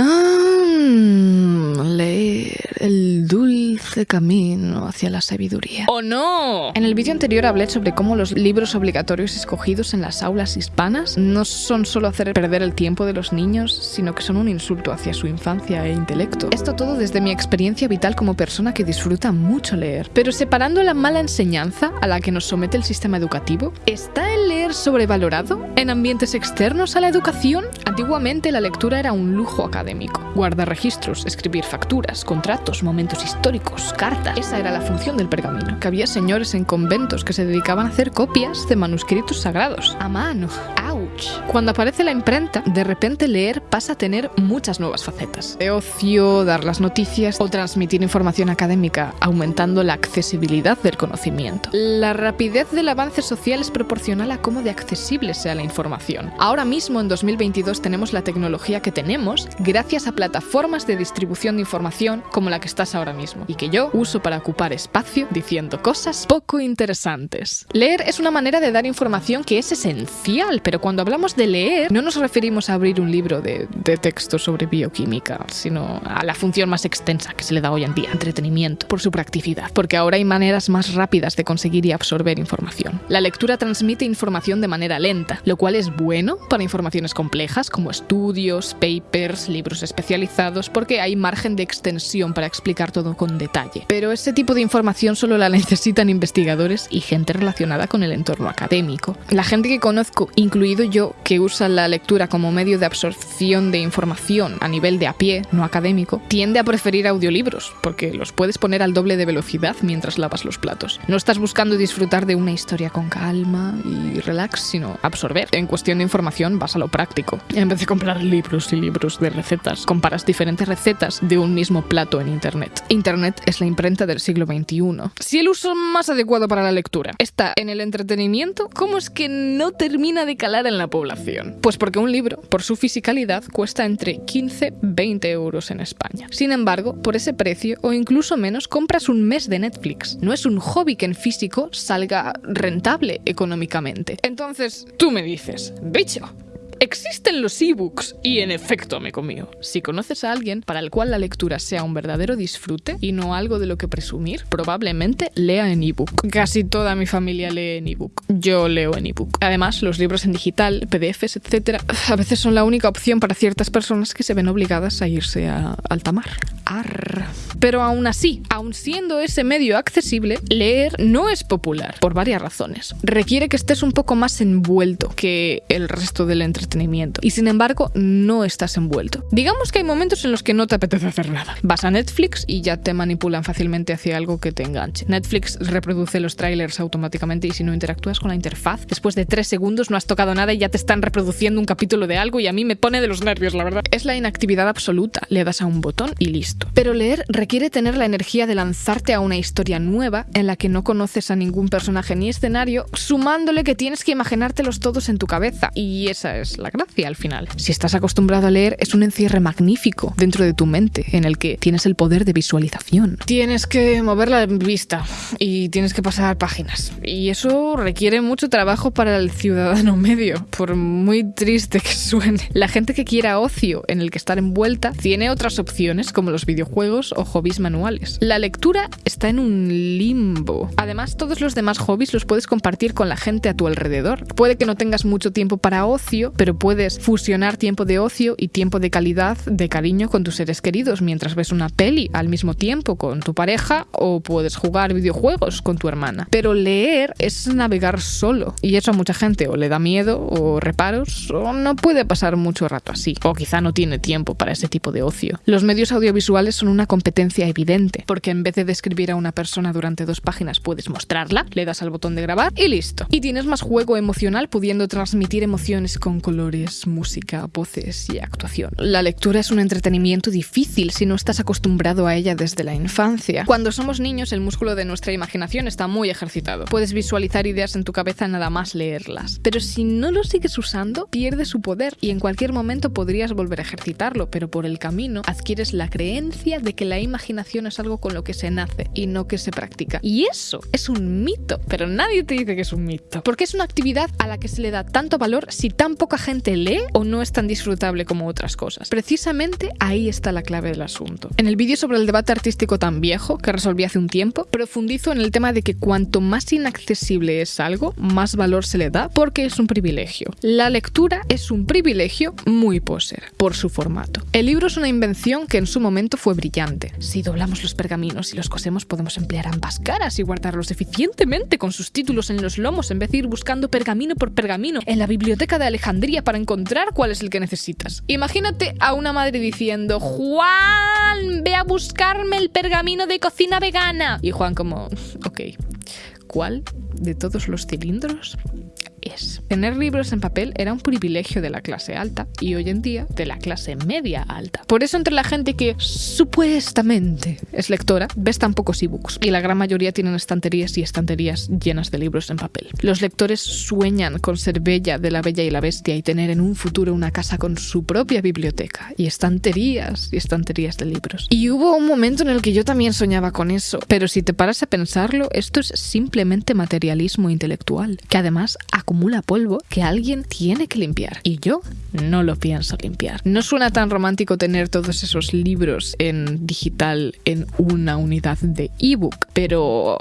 Ah, leer el dulce camino hacia la sabiduría. ¡Oh no! En el vídeo anterior hablé sobre cómo los libros obligatorios escogidos en las aulas hispanas no son solo hacer perder el tiempo de los niños, sino que son un insulto hacia su infancia e intelecto. Esto todo desde mi experiencia vital como persona que disfruta mucho leer. Pero separando la mala enseñanza a la que nos somete el sistema educativo, ¿está el leer sobrevalorado en ambientes externos a la educación? Antiguamente la lectura era un lujo académico. Guardar registros, escribir facturas, contratos, momentos históricos, cartas. Esa era la función del pergamino. Que había señores en conventos que se dedicaban a hacer copias de manuscritos sagrados. A mano. Cuando aparece la imprenta, de repente leer pasa a tener muchas nuevas facetas. De ocio, dar las noticias o transmitir información académica, aumentando la accesibilidad del conocimiento. La rapidez del avance social es proporcional a cómo de accesible sea la información. Ahora mismo, en 2022, tenemos la tecnología que tenemos gracias a plataformas de distribución de información como la que estás ahora mismo y que yo uso para ocupar espacio diciendo cosas poco interesantes. Leer es una manera de dar información que es esencial, pero cuando hablamos de leer no nos referimos a abrir un libro de, de texto sobre bioquímica, sino a la función más extensa que se le da hoy en día, entretenimiento, por su practicidad, porque ahora hay maneras más rápidas de conseguir y absorber información. La lectura transmite información de manera lenta, lo cual es bueno para informaciones complejas como estudios, papers, libros especializados, porque hay margen de extensión para explicar todo con detalle. Pero ese tipo de información solo la necesitan investigadores y gente relacionada con el entorno académico. La gente que conozco, incluido yo, que usa la lectura como medio de absorción de información a nivel de a pie, no académico, tiende a preferir audiolibros, porque los puedes poner al doble de velocidad mientras lavas los platos. No estás buscando disfrutar de una historia con calma y relax, sino absorber. En cuestión de información vas a lo práctico. En vez de comprar libros y libros de recetas, comparas diferentes recetas de un mismo plato en Internet. Internet es la imprenta del siglo XXI. Si el uso más adecuado para la lectura está en el entretenimiento, ¿cómo es que no termina de calar en la población? Pues porque un libro, por su fisicalidad, cuesta entre 15 y 20 euros en España. Sin embargo, por ese precio o incluso menos compras un mes de Netflix. No es un hobby que en físico salga rentable económicamente. Entonces, tú me dices, bicho, Existen los ebooks y en efecto me comió. Si conoces a alguien para el cual la lectura sea un verdadero disfrute y no algo de lo que presumir, probablemente lea en ebook. Casi toda mi familia lee en ebook. Yo leo en ebook. Además, los libros en digital, PDFs, etc., a veces son la única opción para ciertas personas que se ven obligadas a irse a alta mar. Pero aún así, aun siendo ese medio accesible, leer no es popular por varias razones. Requiere que estés un poco más envuelto que el resto del entretenimiento y sin embargo no estás envuelto. Digamos que hay momentos en los que no te apetece hacer nada. Vas a Netflix y ya te manipulan fácilmente hacia algo que te enganche. Netflix reproduce los trailers automáticamente y si no interactúas con la interfaz, después de tres segundos no has tocado nada y ya te están reproduciendo un capítulo de algo y a mí me pone de los nervios, la verdad. Es la inactividad absoluta. Le das a un botón y listo. Pero leer requiere tener la energía de lanzarte a una historia nueva en la que no conoces a ningún personaje ni escenario, sumándole que tienes que imaginártelos todos en tu cabeza. Y esa es la gracia al final. Si estás acostumbrado a leer, es un encierre magnífico dentro de tu mente, en el que tienes el poder de visualización. Tienes que mover la vista y tienes que pasar páginas. Y eso requiere mucho trabajo para el ciudadano medio, por muy triste que suene. La gente que quiera ocio en el que estar envuelta tiene otras opciones como los videojuegos o hobbies manuales. La lectura está en un limbo. Además, todos los demás hobbies los puedes compartir con la gente a tu alrededor. Puede que no tengas mucho tiempo para ocio, pero puedes fusionar tiempo de ocio y tiempo de calidad, de cariño con tus seres queridos mientras ves una peli al mismo tiempo con tu pareja o puedes jugar videojuegos con tu hermana. Pero leer es navegar solo y eso a mucha gente o le da miedo o reparos o no puede pasar mucho rato así o quizá no tiene tiempo para ese tipo de ocio. Los medios audiovisuales son una competencia evidente porque en vez de describir a una persona durante dos páginas puedes mostrarla, le das al botón de grabar y listo. Y tienes más juego emocional pudiendo transmitir emociones con colores, música, voces y actuación. La lectura es un entretenimiento difícil si no estás acostumbrado a ella desde la infancia. Cuando somos niños, el músculo de nuestra imaginación está muy ejercitado. Puedes visualizar ideas en tu cabeza nada más leerlas. Pero si no lo sigues usando, pierde su poder y en cualquier momento podrías volver a ejercitarlo, pero por el camino adquieres la creencia de que la imaginación es algo con lo que se nace y no que se practica. Y eso es un mito, pero nadie te dice que es un mito, porque es una actividad a la que se le da tanto valor si tan poca gente lee o no es tan disfrutable como otras cosas. Precisamente ahí está la clave del asunto. En el vídeo sobre el debate artístico tan viejo que resolví hace un tiempo, profundizo en el tema de que cuanto más inaccesible es algo, más valor se le da porque es un privilegio. La lectura es un privilegio muy poser, por su formato. El libro es una invención que en su momento fue brillante. Si doblamos los pergaminos y los cosemos podemos emplear ambas caras y guardarlos eficientemente con sus títulos en los lomos en vez de ir buscando pergamino por pergamino en la biblioteca de Alejandría para encontrar cuál es el que necesitas. Imagínate a una madre diciendo, Juan, ve a buscarme el pergamino de cocina vegana. Y Juan como, ok, ¿cuál de todos los cilindros? Es. Tener libros en papel era un privilegio de la clase alta y hoy en día de la clase media alta. Por eso entre la gente que supuestamente es lectora, ves tan pocos ebooks y la gran mayoría tienen estanterías y estanterías llenas de libros en papel. Los lectores sueñan con ser bella de la bella y la bestia y tener en un futuro una casa con su propia biblioteca y estanterías y estanterías de libros. Y hubo un momento en el que yo también soñaba con eso, pero si te paras a pensarlo, esto es simplemente materialismo intelectual, que además acumula polvo que alguien tiene que limpiar. Y yo no lo pienso limpiar. No suena tan romántico tener todos esos libros en digital en una unidad de ebook, pero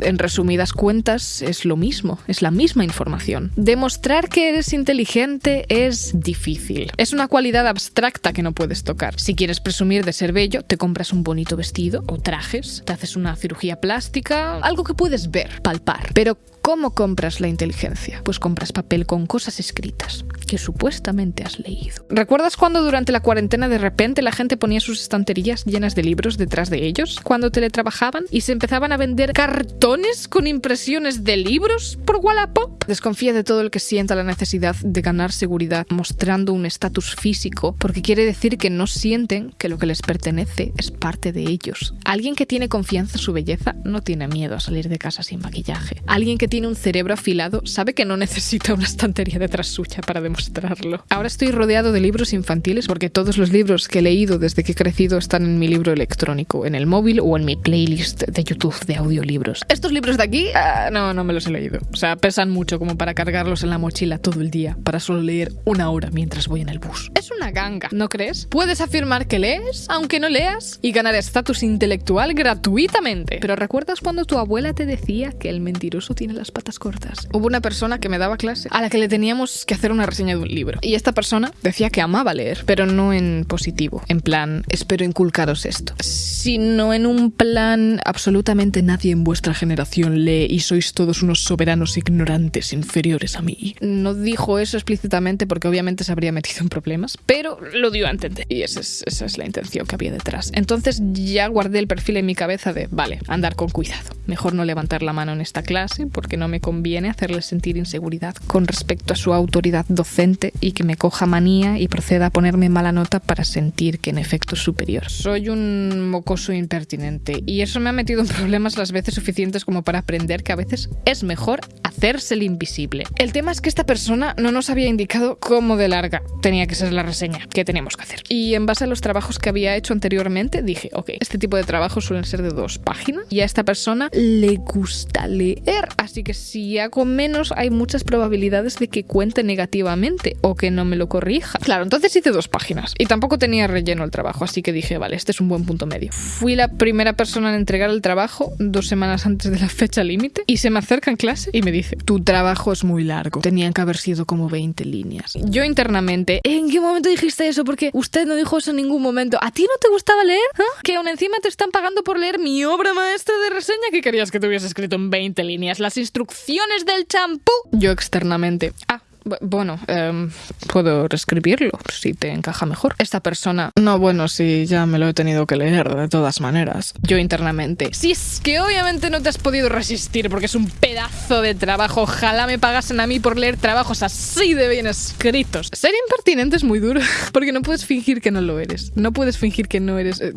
en resumidas cuentas es lo mismo, es la misma información. Demostrar que eres inteligente es difícil. Es una cualidad abstracta que no puedes tocar. Si quieres presumir de ser bello, te compras un bonito vestido o trajes, te haces una cirugía plástica, algo que puedes ver, palpar. Pero ¿cómo compras la inteligencia? Pues compras papel con cosas escritas que supuestamente has leído. ¿Recuerdas cuando durante la cuarentena de repente la gente ponía sus estanterías llenas de libros detrás de ellos cuando teletrabajaban y se empezaban a vender cartones con impresiones de libros por Wallapop? Desconfía de todo el que sienta la necesidad de ganar seguridad mostrando un estatus físico porque quiere decir que no sienten que lo que les pertenece es parte de ellos. Alguien que tiene confianza en su belleza no tiene miedo a salir de casa sin maquillaje. Alguien que tiene un cerebro afilado sabe que no necesita una estantería detrás suya para demostrarlo. Ahora estoy rodeado de libros infantiles porque todos los libros que he leído desde que he crecido están en mi libro electrónico, en el móvil o en mi playlist de YouTube de audiolibros. Estos libros de aquí, ah, no, no me los he leído. O sea, pesan mucho como para cargarlos en la mochila todo el día, para solo leer una hora mientras voy en el bus. Es una ganga, ¿no crees? Puedes afirmar que lees, aunque no leas, y ganar estatus intelectual gratuitamente. Pero ¿recuerdas cuando tu abuela te decía que el mentiroso tiene las patas cortas? Hubo una persona que me daba clase a la que le teníamos que hacer una reseña de un libro. Y esta persona decía que amaba leer, pero no en positivo, en plan, espero inculcaros esto, sino en un plan, absolutamente nadie en vuestra generación lee y sois todos unos soberanos ignorantes inferiores a mí. No dijo eso explícitamente porque obviamente se habría metido en problemas, pero lo dio a entender. Y esa es, esa es la intención que había detrás. Entonces ya guardé el perfil en mi cabeza de, vale, andar con cuidado. Mejor no levantar la mano en esta clase porque no me conviene hacerle sentir inseguridad con respecto a su autoridad docente y que me coja manía y proceda a ponerme mala nota para sentir que en efecto es superior. Soy un mocoso impertinente y eso me ha metido en problemas las veces suficientes como para aprender que a veces es mejor hacerse el invisible. El tema es que esta persona no nos había indicado cómo de larga tenía que ser la reseña que teníamos que hacer. Y en base a los trabajos que había hecho anteriormente dije, ok, este tipo de trabajos suelen ser de dos páginas y a esta persona le gusta leer, así que si hago menos hay muchas probabilidades de que cuente negativamente o que no me lo corrija. Claro, entonces hice dos páginas y tampoco tenía relleno el trabajo, así que dije, vale, este es un buen punto medio. Fui la primera persona en entregar el trabajo dos semanas antes de la fecha límite y se me acerca en clase y me dice, tu trabajo es muy largo, tenían que haber sido como 20 líneas. Yo internamente, ¿en qué momento dijiste eso? Porque usted no dijo eso en ningún momento. ¿A ti no te gustaba leer? ¿Ah? Que aún encima te están pagando por leer mi obra maestra de reseña que querías que te hubiese escrito en 20 líneas. Las instrucciones del champú. Yo externamente. Ah, bueno, em, puedo reescribirlo si te encaja mejor. Esta persona, no, bueno, sí, ya me lo he tenido que leer de todas maneras. Yo internamente, si es que obviamente no te has podido resistir porque es un pedazo de trabajo, ojalá me pagasen a mí por leer trabajos así de bien escritos. Ser impertinente es muy duro porque no puedes fingir que no lo eres. No puedes fingir que no eres... eh,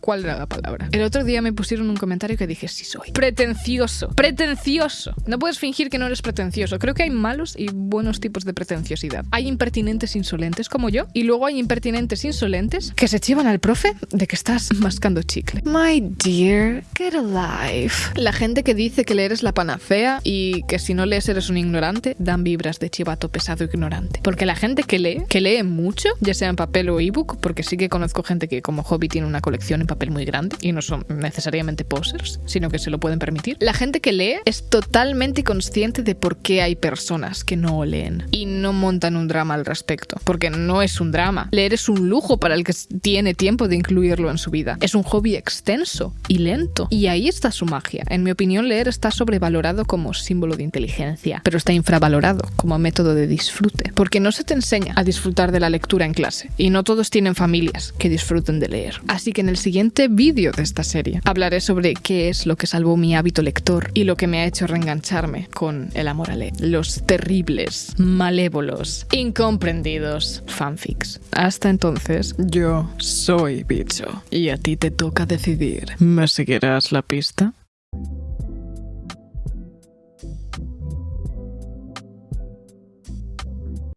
¿Cuál era la palabra? El otro día me pusieron un comentario que dije, sí soy. Pretencioso. Pretencioso. No puedes fingir que no eres pretencioso. Creo que hay malos y buenos tipos de pretenciosidad. Hay impertinentes insolentes como yo y luego hay impertinentes insolentes que se chivan al profe de que estás mascando chicle. My dear, get alive. La gente que dice que leer es la panacea y que si no lees eres un ignorante dan vibras de chivato pesado ignorante. Porque la gente que lee, que lee mucho, ya sea en papel o ebook, porque sí que conozco gente que como hobby tiene una colección en papel muy grande y no son necesariamente posers, sino que se lo pueden permitir. La gente que lee es totalmente consciente de por qué hay personas que no y no montan un drama al respecto, porque no es un drama. Leer es un lujo para el que tiene tiempo de incluirlo en su vida. Es un hobby extenso y lento. Y ahí está su magia. En mi opinión, leer está sobrevalorado como símbolo de inteligencia, pero está infravalorado como método de disfrute, porque no se te enseña a disfrutar de la lectura en clase y no todos tienen familias que disfruten de leer. Así que en el siguiente vídeo de esta serie hablaré sobre qué es lo que salvó mi hábito lector y lo que me ha hecho reengancharme con el amor a leer. Los terribles, malévolos, incomprendidos fanfics. Hasta entonces, yo soy bicho y a ti te toca decidir. ¿Me seguirás la pista?